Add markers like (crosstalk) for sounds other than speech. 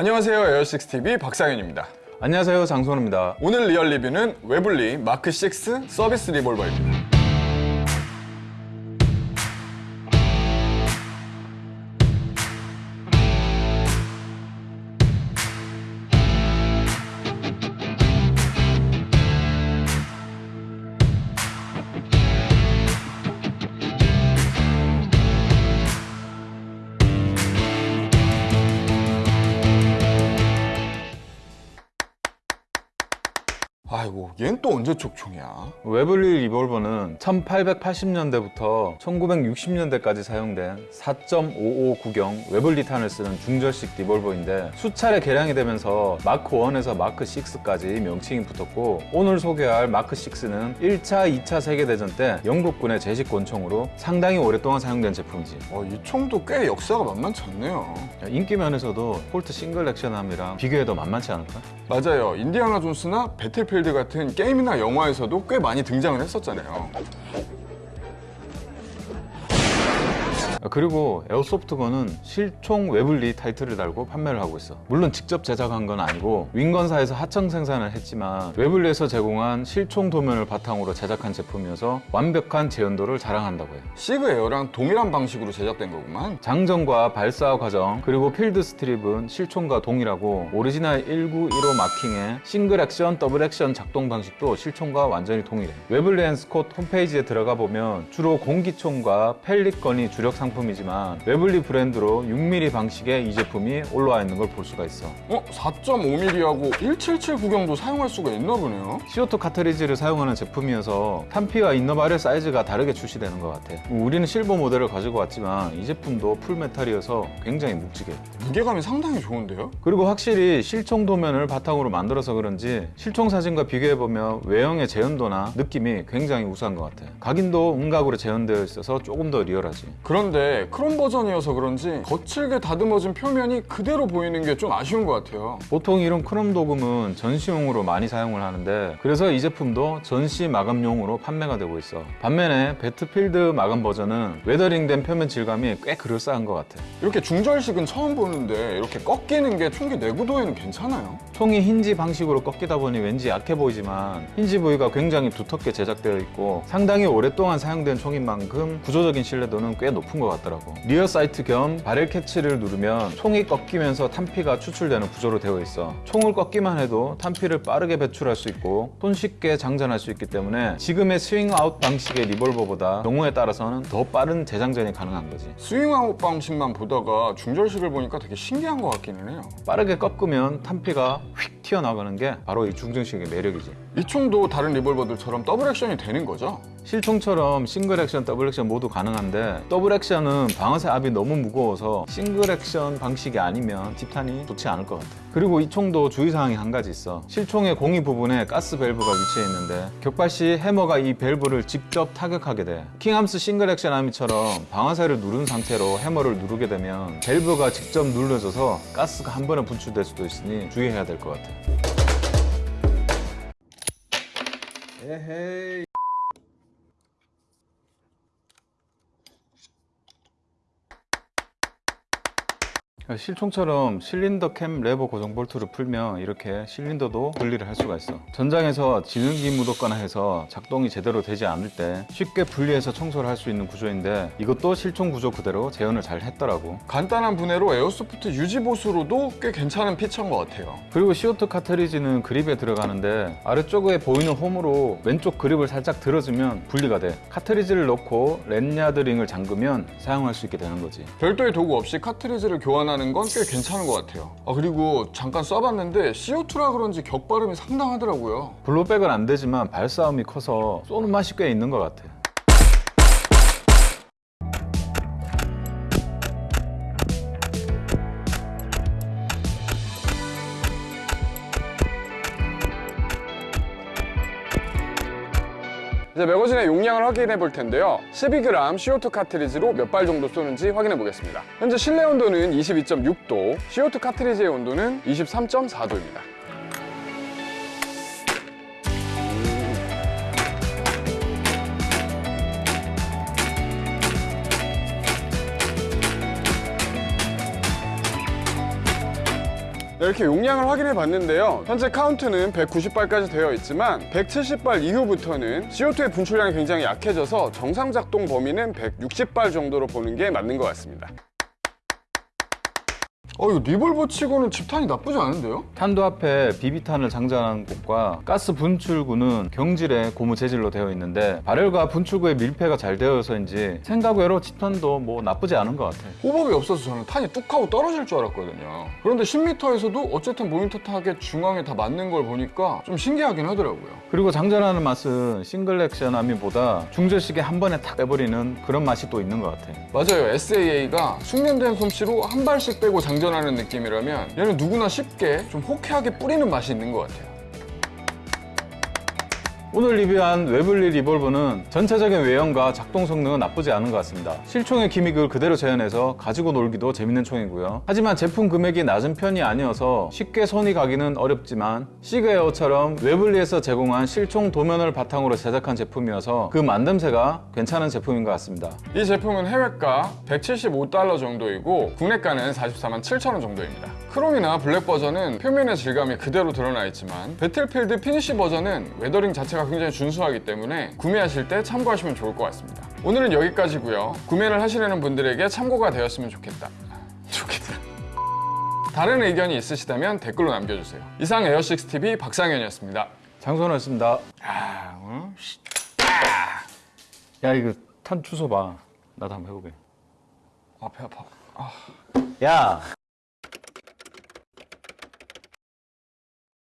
안녕하세요 에어식스TV 박상현입니다. 안녕하세요 장선우입니다. 오늘 리얼 리뷰는 Webley Mark 6 서비스 리볼버입니다 아이고 얜 또 언제 적 총이야? Webley 리볼버는 1880년대부터 1960년대까지 사용된 4.55 구경 Webley 탄을 쓰는 중절식 리볼버인데 수차례 개량이 되면서 마크 1에서 마크 6까지 명칭이 붙었고 오늘 소개할 마크 6는 1차, 2차 세계대전 때 영국군의 제식 권총으로 상당히 오랫동안 사용된 제품이지. 어, 이 총도 꽤 역사가 만만치 않네요. 인기 면에서도 Colt Single Action Army랑 비교해도 만만치 않을까? 맞아요. 인디아나 존스나 Battlefield 같은 게임이나 영화에서도 꽤 많이 등장을 했었잖아요 그리고 airsoft gun은 실총 Webley 타이틀을 달고 판매를 하고 있어. 물론 직접 제작한 건 아니고 Wingun사에서 하청 생산을 했지만 Webley에서 제공한 실총 도면을 바탕으로 제작한 제품이어서 완벽한 재현도를 자랑한다고 해요. SIG Air랑 동일한 방식으로 제작된 거구만. 장전과 발사 과정 그리고 field strip은 실총과 동일하고 오리지널 1915 marking의 single action, double action 작동 방식도 실총과 완전히 동일해. Webley & Scott 홈페이지에 들어가 보면 주로 공기총과 pellet gun이 주력 상품 이지만 Webley 브랜드로 6mm 방식의 이 제품이 올라와 있는 걸 볼 수가 있어. 어? 4.5mm하고 177 구경도 사용할 수가 있나 보네요. CO2 카트리지를 사용하는 제품이어서 탄피와 인너바렐 사이즈가 다르게 출시되는 것 같아. 우리는 실버 모델을 가지고 왔지만 이 제품도 풀메탈이어서 굉장히 묵직해. 무게감이 상당히 좋은데요? 그리고 확실히 실총 도면을 바탕으로 만들어서 그런지 실총 사진과 비교해보면 외형의 재현도나 느낌이 굉장히 우수한 것 같아. 각인도 음각으로 재현되어 있어서 조금 더 리얼하지. 그런데 크롬 버전이어서 그런지 거칠게 다듬어진 표면이 그대로 보이는 게 좀 아쉬운 것 같아요. 보통 이런 크롬 도금은 전시용으로 많이 사용을 하는데 그래서 이 제품도 전시 마감용으로 판매가 되고 있어. 반면에 Battlefield 마감 버전은 weathering된 표면 질감이 꽤 그럴싸한 것 같아. 이렇게 중절식은 처음 보는데 이렇게 꺾이는 게 총기 내구도에는 괜찮아요? 총이 힌지 방식으로 꺾이다 보니 왠지 약해 보이지만 힌지 부위가 굉장히 두텁게 제작되어 있고 상당히 오랫동안 사용된 총인 만큼 구조적인 신뢰도는 꽤 높은 것 같더라고. rear sight 겸 barrel catch를 누르면 총이 꺾이면서 탄피가 추출되는 구조로 되어 있어. 총을 꺾기만 해도 탄피를 빠르게 배출할 수 있고 손쉽게 장전할 수 있기 때문에 지금의 swing out 방식의 리볼버보다 경우에 따라서는 더 빠른 재장전이 가능한 거지. swing out 방식만 보다가 중절식을 보니까 되게 신기한 것 같기는 해요. 빠르게 꺾으면 탄피가 휙 튀어나가는 게 바로 이 중절식의 매력이지 이 총도 다른 리볼버들처럼 double action이 되는 거죠? 실총처럼 single action, double action 모두 가능한데 double action은 방아쇠 압이 너무 무거워서 single action 방식이 아니면 집탄이 좋지 않을 것 같아. 그리고 이 총도 주의사항이 한 가지 있어. 실총의 공이 부분에 가스 밸브가 위치해 있는데 격발 시 해머가 이 밸브를 직접 타격하게 돼. King Arms Single Action Army처럼 방아쇠를 누른 상태로 해머를 누르게 되면 밸브가 직접 눌러져서 가스가 한 번에 분출될 수도 있으니 주의해야 될 것 같아. 에헤이 실총처럼 실린더 캠 레버 고정 볼트를 풀면 이렇게 실린더도 분리를 할 수가 있어. 전장에서 진흙이 묻었거나 해서 작동이 제대로 되지 않을 때 쉽게 분리해서 청소를 할 수 있는 구조인데 이것도 실총 구조 그대로 재현을 잘 했더라고. 간단한 분해로 airsoft 유지 보수로도 꽤 괜찮은 피처인 것 같아요. 그리고 CO2 카트리지는 그립에 들어가는데 아래쪽에 보이는 홈으로 왼쪽 그립을 살짝 들어주면 분리가 돼. 카트리지를 넣고 렌야드링을 잠그면 사용할 수 있게 되는 거지. 별도의 도구 없이 카트리지를 교환하는 건 꽤 괜찮은 것 같아요. 아 그리고 잠깐 써봤는데 CO2라 그런지 격발음이 상당하더라고요. 블로백은 안 되지만 발싸움이 커서 쏘는 맛이 꽤 있는 것 같아 이제 매거진의 용량을 확인해 볼 텐데요. 12g CO2 카트리지로 몇 발 정도 쏘는지 확인해 보겠습니다. 현재 실내 온도는 22.6도 CO2 카트리지의 온도는 23.4도입니다 이렇게 용량을 확인해 봤는데요. 현재 카운트는 190발까지 되어 있지만 170발 이후부터는 CO2의 분출량이 굉장히 약해져서 정상 작동 범위는 160발 정도로 보는 게 맞는 것 같습니다. 어, 이거 리볼버 치고는 집탄이 나쁘지 않은데요? 탄도 앞에 비비탄을 장전하는 곳과 가스 분출구는 경질의 고무 재질로 되어 있는데 barrel과 분출구의 밀폐가 잘 되어서인지 생각외로 집탄도 뭐 나쁘지 않은 것 같아요. hop-up이 없어서 저는 탄이 뚝 하고 떨어질 줄 알았거든요. 그런데 10m에서도 어쨌든 모니터 타겟 중앙에 다 맞는 걸 보니까 좀 신기하긴 하더라고요. 그리고 장전하는 맛은 Single Action Army보다 중절식에 한 번에 탁 빼버리는 그런 맛이 또 있는 것 같아요. 맞아요. SAA가 숙련된 솜씨로 한 발씩 빼고 장전 하는 느낌이라면 얘는 누구나 쉽게 좀 호쾌하게 뿌리는 맛이 있는 것 같아요. 오늘 리뷰한 Webley 리볼버는 전체적인 외형과 작동 성능은 나쁘지 않은 것 같습니다. 실총의 gimmick을 그대로 재현해서 가지고 놀기도 재밌는 총이고요. 하지만 제품 금액이 낮은 편이 아니어서 쉽게 손이 가기는 어렵지만 SIG Air처럼 Webley에서 제공한 실총 도면을 바탕으로 제작한 제품이어서 그 만듦새가 괜찮은 제품인 것 같습니다. 이 제품은 해외가 175달러 정도이고 국내가는 44만 7천 원 정도입니다. 크롬이나 블랙 버전은 표면의 질감이 그대로 드러나 있지만 battlefield finish 버전은 weathering 자체가 굉장히 준수하기 때문에 구매하실 때 참고하시면 좋을 것 같습니다. 오늘은 여기까지고요. 구매를 하시려는 분들에게 참고가 되었으면 좋겠다. (laughs) 좋겠다. 다른 의견이 있으시다면 댓글로 남겨주세요. 이상 에어식스TV 박상현이었습니다. 장소원이었습니다. 야 이거 탄 주소 봐. 나도 한번 해보게. 아, 배 아파. 야